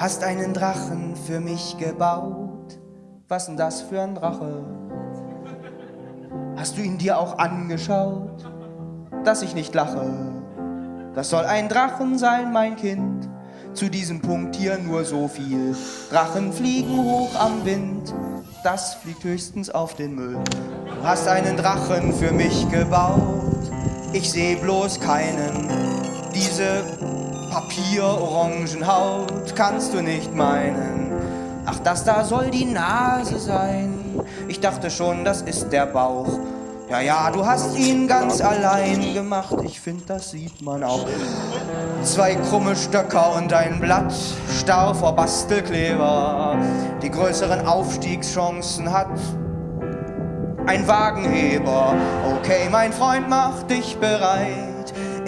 hast einen Drachen für mich gebaut. Was denn das für ein Drache? Hast du ihn dir auch angeschaut, dass ich nicht lache? Das soll ein Drachen sein, mein Kind. Zu diesem Punkt hier nur so viel. Drachen fliegen hoch am Wind, das fliegt höchstens auf den Müll. Du hast einen Drachen für mich gebaut, ich seh bloß keinen. Diese Papierorangenhaut kannst du nicht meinen. Ach, das da soll die Nase sein. Ich dachte schon, das ist der Bauch. Ja, ja, du hast ihn ganz allein gemacht. Ich find, das sieht man auch. Zwei krumme Stöcker und ein Blatt, starr vor Bastelkleber. Die größeren Aufstiegschancen hat ein Wagenheber. Okay, mein Freund, mach dich bereit.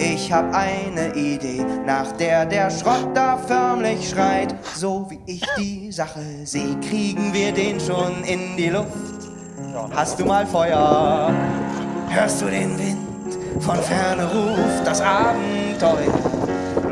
Ich hab eine Idee, nach der der Schrott da förmlich schreit. So wie ich die Sache sehe, kriegen wir den schon in die Luft. Hast du mal Feuer? Hörst du den Wind? Von ferne ruft das Abenteuer.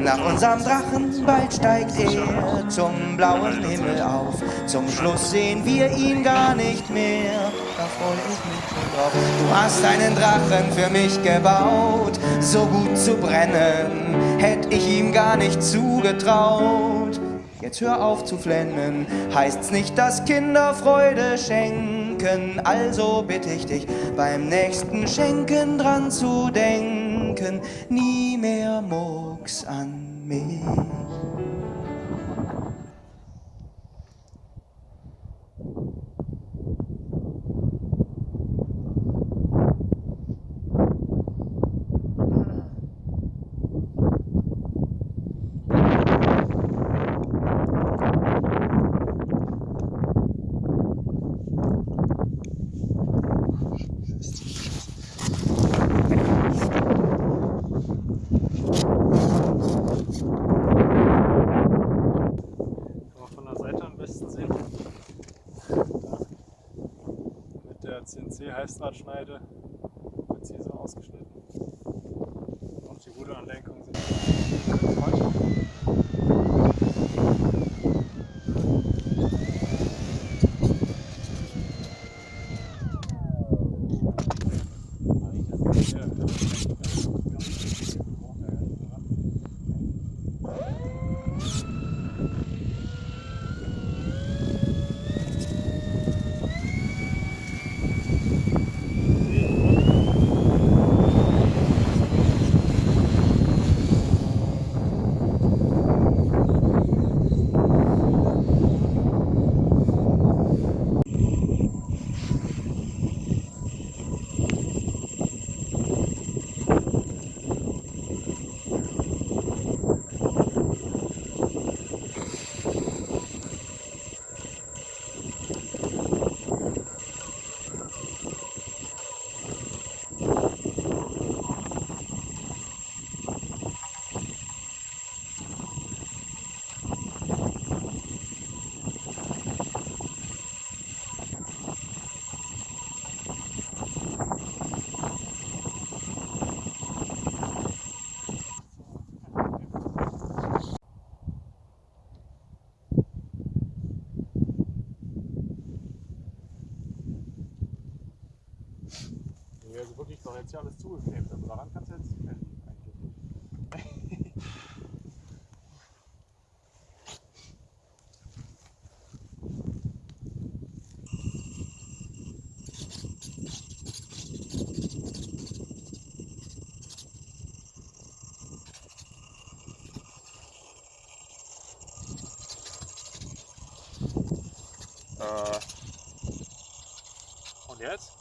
Nach unserem Drachen bald steigt er zum blauen Himmel auf. Zum Schluss sehen wir ihn gar nicht mehr. Da freu ich mich schon drauf. Du hast einen Drachen für mich gebaut, so gut zu brennen, hätte ich ihm gar nicht zugetraut. Jetzt hör auf zu flennen, heißt's nicht, dass Kinder Freude schenken. Also bitte ich dich, beim nächsten Schenken dran zu denken. Nie mehr Mucks an mich. CNC-Heißdrahtschneide präzise ausgeschnitten. Auch die Ruderanlenkung sind jetzt ja alles zugeklebt. Also daran kannst du jetzt nicht mehr liegen eigentlich. Äh. Und jetzt?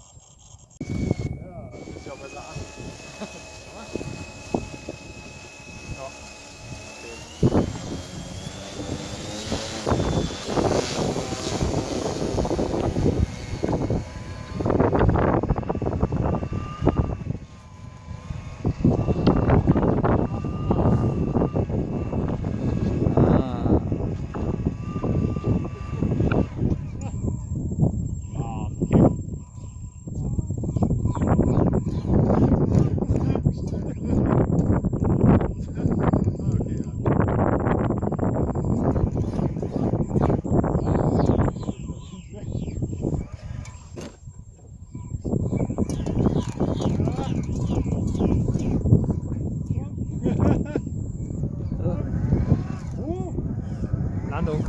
Landung.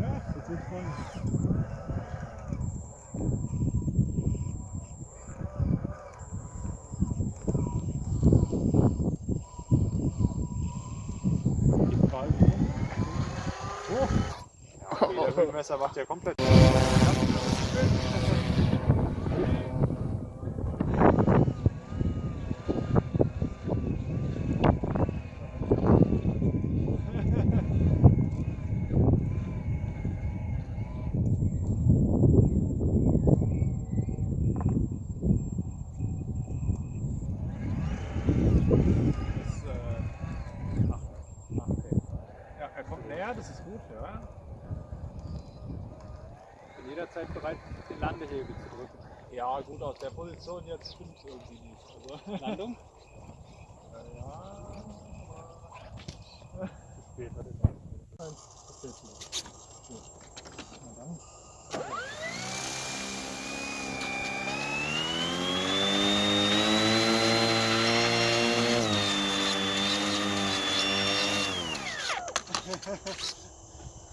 Ja, das wird voll. Oh! Ja, okay, der Windmesser macht ja komplett. Das, äh, ach, ach, okay. Ja, er kommt näher, das ist gut, ja. Bin jederzeit bereit, den Landehebel zu drücken. Ja, gut, aus der Position jetzt stimmt irgendwie nicht. Also, Landung? ja, aber. Später den Nein, das wird nicht. Gut. Na dann.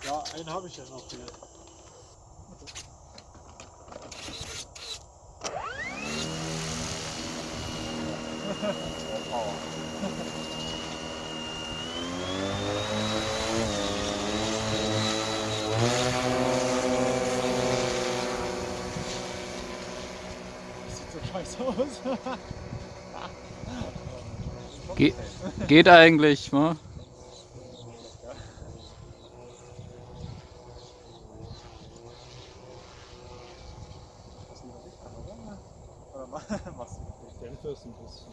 Ja, einen habe ich ja noch hier. Das sieht so scheiße aus. Ge geht eigentlich, ne? Machst du Denver sind das